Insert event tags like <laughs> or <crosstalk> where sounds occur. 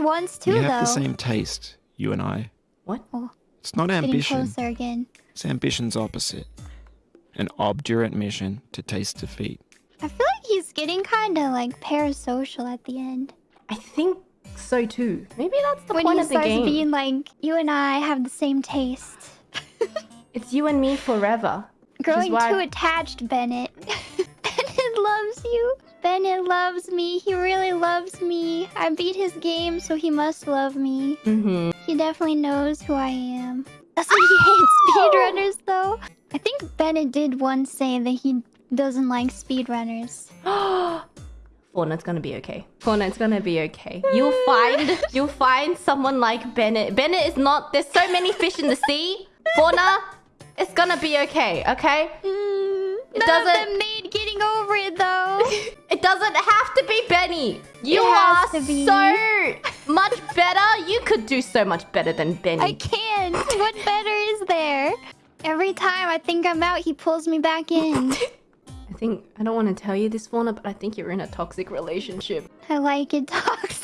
once too, we though. have the same taste, you and I. What? Oh, It's not getting ambition. closer again. It's ambition's opposite. An obdurate mission to taste defeat. I feel like he's getting kind of like parasocial at the end. I think so too. Maybe that's the when point he of the starts being like, you and I have the same taste. <laughs> It's you and me forever. Which is Growing why- too attached, Bennett. <laughs> Bennett loves you. Bennett loves me. He really loves me. I beat his game, so he must love me. Mm-hmm. He definitely knows who I am. Doesn't he hate <laughs> speedrunners, though? I think Bennett did once say that he doesn't like speedrunners. <gasps> Fortnite's gonna be okay. Fortnite's gonna be okay. You'll find <laughs> you'll find someone like Bennett. Bennett is not there's so many fish in the sea. Fauna, it's gonna be okay, okay? Mm, none doesn't- of them made getting over it. It doesn't have to be Benny. You are has to be. so much better. You could do so much better than Benny. I can't. What better is there? Every time I think I'm out, he pulls me back in. <laughs> I think I don't want to tell you this, Fauna, but I think you're in a toxic relationship. I like it <laughs> toxic.